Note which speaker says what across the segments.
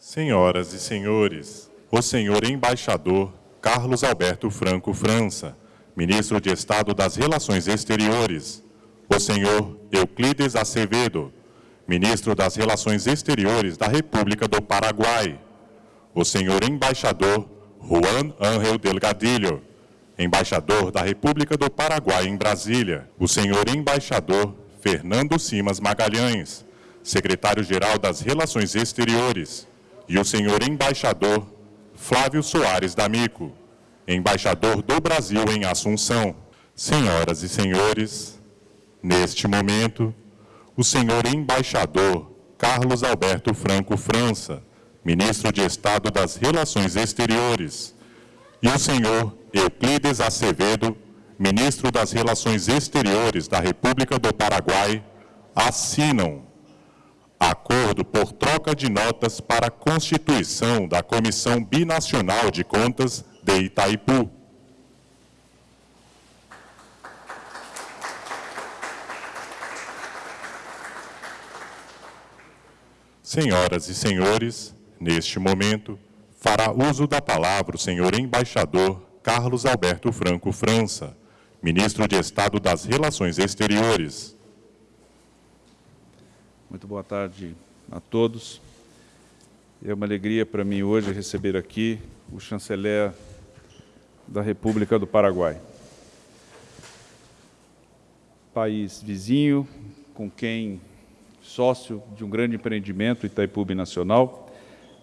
Speaker 1: Senhoras e senhores, o senhor embaixador Carlos Alberto Franco França, ministro de Estado das Relações Exteriores, o senhor Euclides Acevedo, ministro das Relações Exteriores da República do Paraguai, o senhor embaixador Juan Ángel Delgadillo, embaixador da República do Paraguai em Brasília, o senhor embaixador Fernando Simas Magalhães, secretário-geral das Relações Exteriores, e o senhor embaixador Flávio Soares D'Amico, embaixador do Brasil em Assunção. Senhoras e senhores, neste momento, o senhor embaixador Carlos Alberto Franco França, ministro de Estado das Relações Exteriores, e o senhor Euclides Acevedo, ministro das Relações Exteriores da República do Paraguai, assinam acordo por troca de notas para a constituição da Comissão Binacional de Contas de Itaipu. Senhoras e senhores, neste momento, fará uso da palavra o senhor embaixador Carlos Alberto Franco França, ministro de Estado das Relações Exteriores.
Speaker 2: Muito boa tarde a todos. É uma alegria para mim hoje receber aqui o chanceler da República do Paraguai. País vizinho, com quem sócio de um grande empreendimento, Itaipu Nacional.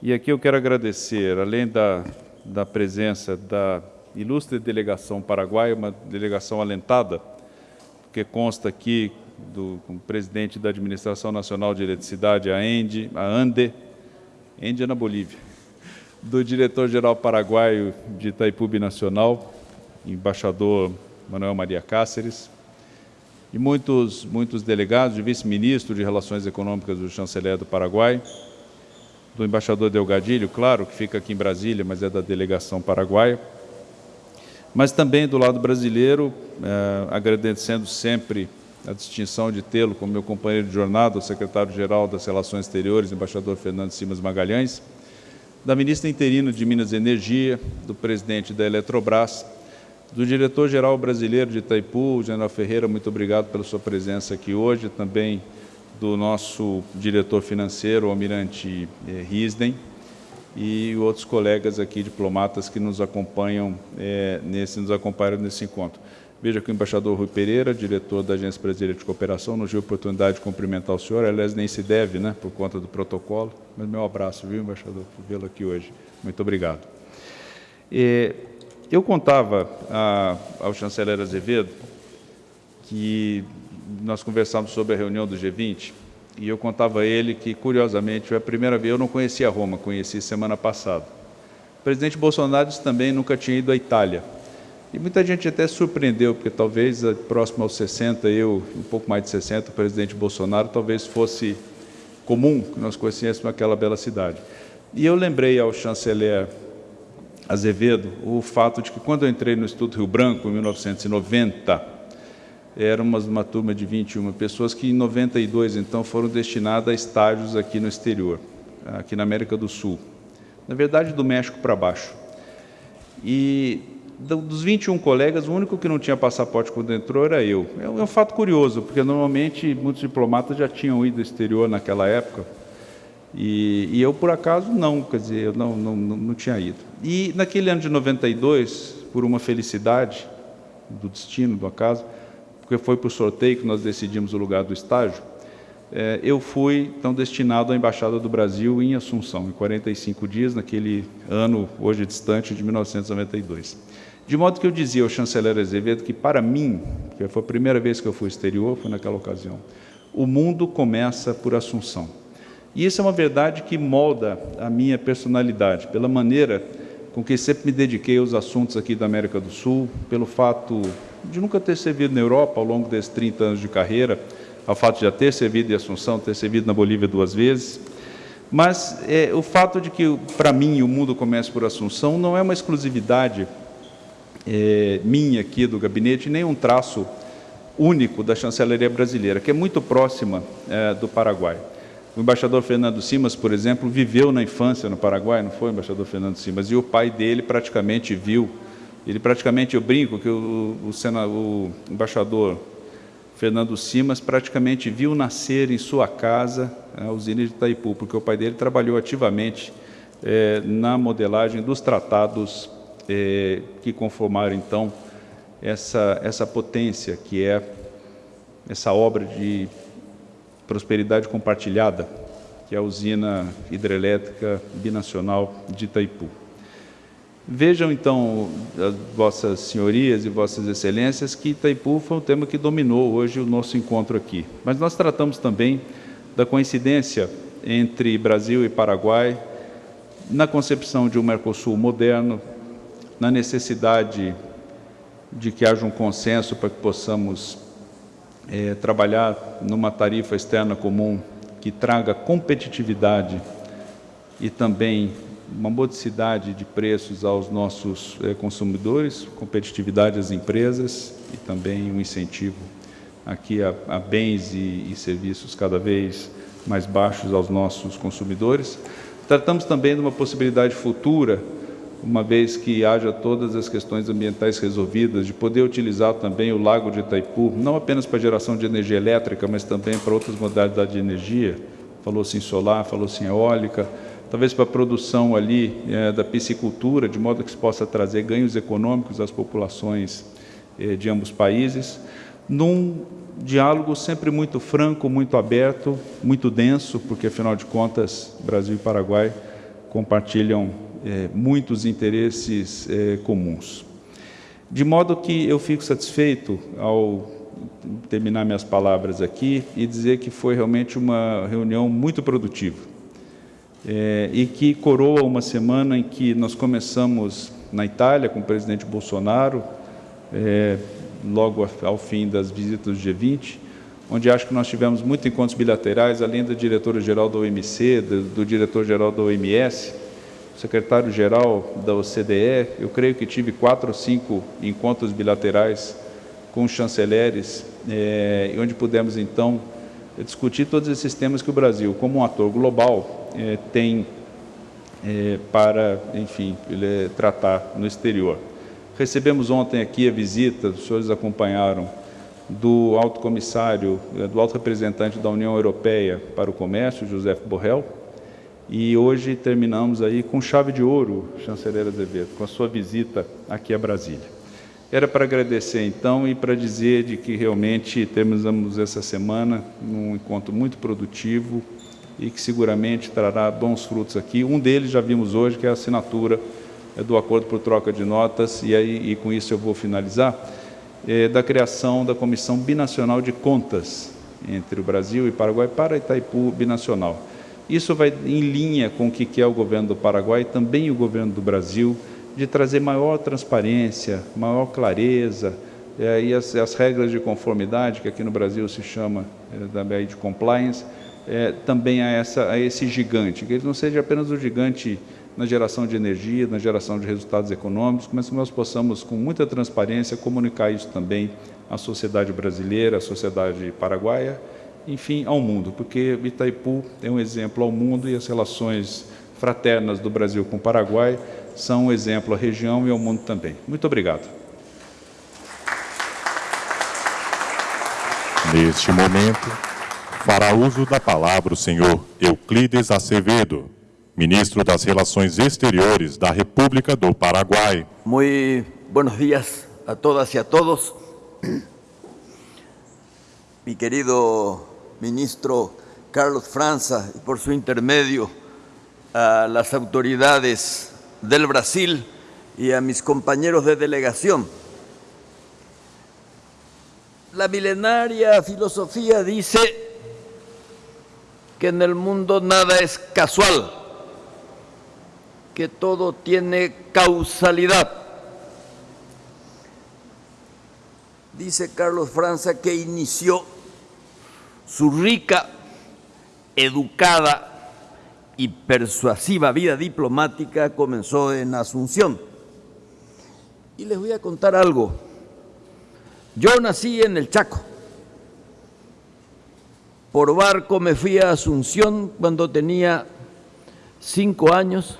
Speaker 2: E aqui eu quero agradecer, além da, da presença da ilustre delegação paraguaia, uma delegação alentada, que consta aqui do presidente da Administração Nacional de Eletricidade, a ENDE, a ANDE, ENDE é na Bolívia, do diretor-geral paraguaio de Itaipu Nacional, embaixador Manuel Maria Cáceres, e muitos, muitos delegados, de vice-ministro de Relações Econômicas do chanceler do Paraguai, do embaixador Delgadilho, claro, que fica aqui em Brasília, mas é da delegação paraguaia, mas também do lado brasileiro, eh, agradecendo sempre a distinção de tê-lo como meu companheiro de jornada, o secretário-geral das Relações Exteriores, embaixador Fernando Simas Magalhães, da ministra interina de Minas e Energia, do presidente da Eletrobras, do diretor-geral brasileiro de Itaipu, general Ferreira, muito obrigado pela sua presença aqui hoje, também do nosso diretor financeiro, o almirante eh, Risden, e outros colegas aqui, diplomatas, que nos acompanham, é, nesse, nos acompanham nesse encontro. Veja que o embaixador Rui Pereira, diretor da Agência Brasileira de Cooperação, nos deu a oportunidade de cumprimentar o senhor, aliás, nem se deve, né, por conta do protocolo, mas meu abraço, viu, embaixador, por vê-lo aqui hoje. Muito obrigado. E, eu contava a, ao chanceler Azevedo que nós conversamos sobre a reunião do G20, e eu contava a ele que, curiosamente, foi a primeira vez, eu não conhecia Roma, conheci semana passada. O presidente Bolsonaro também nunca tinha ido à Itália. E muita gente até surpreendeu, porque talvez eh, próximo aos 60, eu, um pouco mais de 60, o presidente Bolsonaro, talvez fosse comum que nós conhecêssemos aquela bela cidade. E eu lembrei ao chanceler Azevedo o fato de que quando eu entrei no Instituto Rio Branco, em 1990, éramos uma turma de 21 pessoas que em 92, então, foram destinadas a estágios aqui no exterior, aqui na América do Sul. Na verdade, do México para baixo. E dos 21 colegas, o único que não tinha passaporte quando entrou era eu. É um, é fato curioso, porque normalmente muitos diplomatas já tinham ido ao exterior naquela época, e, e eu, por acaso, não, quer dizer, eu não, não, não tinha ido. E naquele ano de 92, por uma felicidade do destino, do acaso, porque foi por sorteio que nós decidimos o lugar do estágio, é, eu fui, então, destinado à Embaixada do Brasil em Assunção, em 45 dias, naquele ano, hoje distante, de 1992. De modo que eu dizia ao chanceler Azevedo que, para mim, que foi a primeira vez que eu fui exterior, foi naquela ocasião, o mundo começa por Assunção. E isso é uma verdade que molda a minha personalidade, pela maneira com que sempre me dediquei aos assuntos aqui da América do Sul, pelo fato de nunca ter servido na Europa ao longo desses 30 anos de carreira, ao fato de já ter servido em Assunção, ter servido na Bolívia duas vezes, mas é, o fato de que, para mim, o mundo começa por Assunção não é uma exclusividade é, minha aqui do gabinete, nem um traço único da chancelaria brasileira, que é muito próxima é, do Paraguai. O embaixador Fernando Simas, por exemplo, viveu na infância no Paraguai, não foi, embaixador Fernando Simas? E o pai dele praticamente viu, ele praticamente, eu brinco que o, o, o embaixador Fernando Simas praticamente viu nascer em sua casa a usina de Itaipu, porque o pai dele trabalhou ativamente é, na modelagem dos tratados é, que conformaram, então, essa, essa potência que é essa obra de prosperidade compartilhada, que é a usina hidrelétrica binacional de Itaipu. Vejam, então, vossas senhorias e vossas excelências, que Itaipu foi um tema que dominou hoje o nosso encontro aqui. Mas nós tratamos também da coincidência entre Brasil e Paraguai na concepção de um Mercosul moderno, na necessidade de que haja um consenso para que possamos é, trabalhar numa tarifa externa comum que traga competitividade e também uma modicidade de preços aos nossos é, consumidores, competitividade às empresas e também um incentivo aqui a, a bens e, e serviços cada vez mais baixos aos nossos consumidores. Tratamos também de uma possibilidade futura uma vez que haja todas as questões ambientais resolvidas, de poder utilizar também o lago de Itaipu, não apenas para geração de energia elétrica, mas também para outras modalidades de energia, falou-se em solar, falou-se em eólica, talvez para a produção ali é, da piscicultura, de modo que se possa trazer ganhos econômicos às populações é, de ambos países, num diálogo sempre muito franco, muito aberto, muito denso, porque, afinal de contas, Brasil e Paraguai compartilham é, muitos interesses é, comuns. De modo que eu fico satisfeito ao terminar minhas palavras aqui e dizer que foi realmente uma reunião muito produtiva é, e que coroa uma semana em que nós começamos na Itália com o presidente Bolsonaro, é, logo ao fim das visitas do G20, onde acho que nós tivemos muitos encontros bilaterais, além da diretora-geral da OMC, do, do diretor-geral da OMS, secretário-geral da OCDE, eu creio que tive quatro ou cinco encontros bilaterais com chanceleres, é, onde pudemos, então, discutir todos esses temas que o Brasil, como um ator global, é, tem é, para, enfim, ele, tratar no exterior. Recebemos ontem aqui a visita, os senhores acompanharam, do alto comissário, do alto representante da União Europeia para o Comércio, José Borrell, e hoje terminamos aí com chave de ouro, chanceler Azevedo, com a sua visita aqui a Brasília. Era para agradecer então e para dizer de que realmente terminamos essa semana num encontro muito produtivo e que seguramente trará bons frutos aqui. Um deles já vimos hoje, que é a assinatura é, do acordo por troca de notas, e aí e com isso eu vou finalizar, é, da criação da Comissão Binacional de Contas entre o Brasil e Paraguai para Itaipu Binacional. Isso vai em linha com o que é o governo do Paraguai também o governo do Brasil, de trazer maior transparência, maior clareza, é, e as, as, regras de conformidade, que aqui no Brasil se chama é, de compliance, é, também a, essa, a esse gigante, que ele não seja apenas o gigante na geração de energia, na geração de resultados econômicos, mas que nós possamos, com muita transparência, comunicar isso também à sociedade brasileira, à sociedade paraguaia, enfim, ao mundo, porque Itaipu é um exemplo ao mundo e as relações fraternas do Brasil com o Paraguai são um exemplo à região e ao mundo também. Muito obrigado.
Speaker 1: Neste momento, fará uso da palavra o senhor Euclides Acevedo, ministro das Relações Exteriores da República do Paraguai.
Speaker 3: Muito buenos dias a todas e a todos. Mi querido ministro Carlos Franza y por su intermedio a las autoridades del Brasil y a mis compañeros de delegación. La milenaria filosofía dice que en el mundo nada es casual, que todo tiene causalidad. Dice Carlos Franza que inició su rica, educada y persuasiva vida diplomática comenzó en Asunción. Y les voy a contar algo. Yo nací en el Chaco, Por barco me fui a Asunción cuando tenía cinco años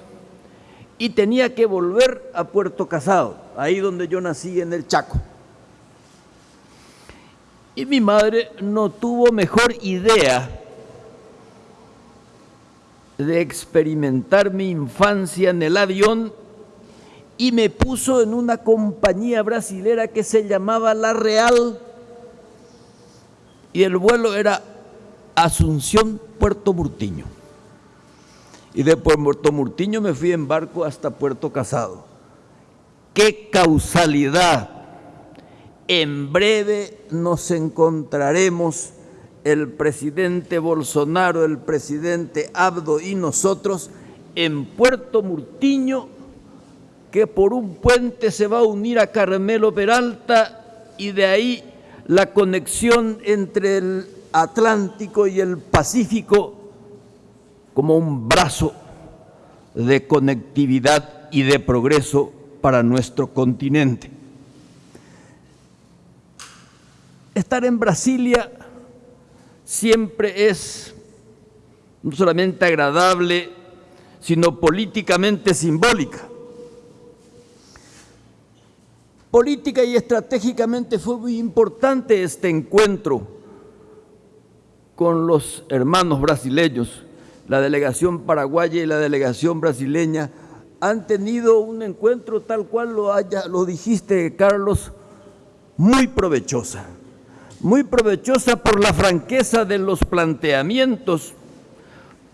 Speaker 3: y tenía que volver a Puerto Casado, ahí donde yo nací en el Chaco. Y mi madre no tuvo mejor idea de experimentar mi infancia en el avión y me puso en una compañía brasilera que se llamaba La Real y el vuelo era Asunción, Puerto Murtiño. Y de Puerto Murtiño me fui en barco hasta Puerto Casado. ¡Qué causalidad! En breve nos encontraremos el presidente Bolsonaro, el presidente Abdo y nosotros en Puerto Murtiño, que por un puente se va a unir a Carmelo Peralta y de ahí la conexión entre el Atlántico y el Pacífico como un brazo de conectividad y de progreso para nuestro continente. Estar en Brasilia siempre es no solamente agradable, sino políticamente simbólica. Política y estratégicamente fue muy importante este encuentro con los hermanos brasileños. La delegación paraguaya y la delegación brasileña han tenido un encuentro tal cual lo, haya, lo dijiste, Carlos, muy provechosa muy provechosa por la franqueza de los planteamientos,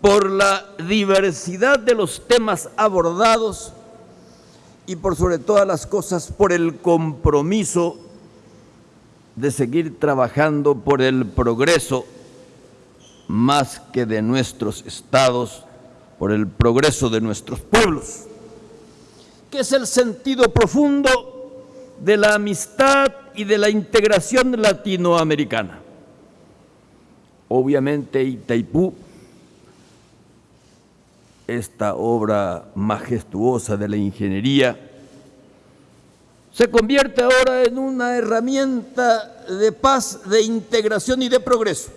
Speaker 3: por la diversidad de los temas abordados y por sobre todas las cosas por el compromiso de seguir trabajando por el progreso más que de nuestros estados, por el progreso de nuestros pueblos, que es el sentido profundo de la amistad y de la integración latinoamericana. Obviamente Itaipú, esta obra majestuosa de la ingeniería, se convierte ahora en una herramienta de paz, de integración y de progreso,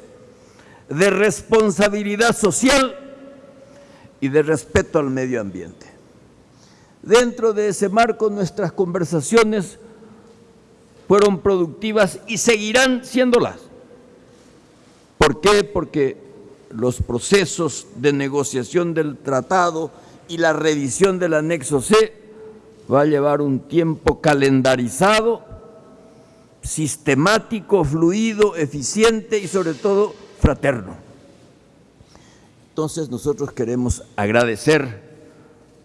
Speaker 3: de responsabilidad social y de respeto al medio ambiente. Dentro de ese marco, nuestras conversaciones fueron productivas y seguirán siéndolas. ¿Por qué? Porque los procesos de negociación del tratado y la revisión del anexo C va a llevar un tiempo calendarizado, sistemático, fluido, eficiente y sobre todo fraterno. Entonces nosotros queremos agradecer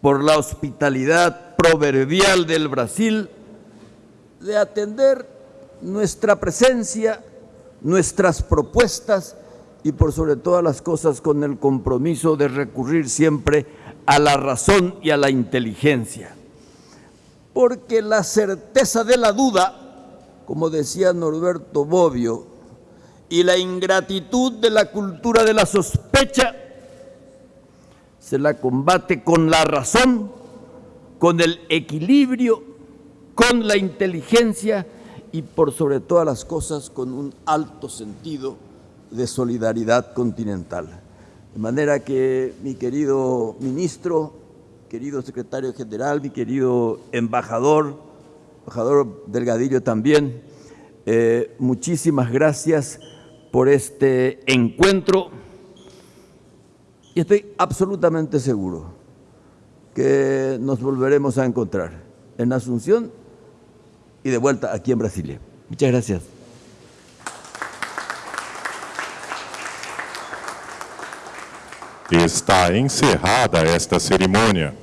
Speaker 3: por la hospitalidad proverbial del Brasil, de atender nuestra presencia, nuestras propuestas y por sobre todas las cosas con el compromiso de recurrir siempre a la razón y a la inteligencia. Porque la certeza de la duda, como decía Norberto Bobbio, y la ingratitud de la cultura de la sospecha, se la combate con la razón, con el equilibrio con la inteligencia y por sobre todas las cosas con un alto sentido de solidaridad continental. De manera que mi querido ministro, querido secretario general, mi querido embajador, embajador Delgadillo también, eh, muchísimas gracias por este encuentro y estoy absolutamente seguro que nos volveremos a encontrar en Asunción y de vuelta aquí en Brasilia. Muchas gracias.
Speaker 1: Está encerrada esta cerimônia.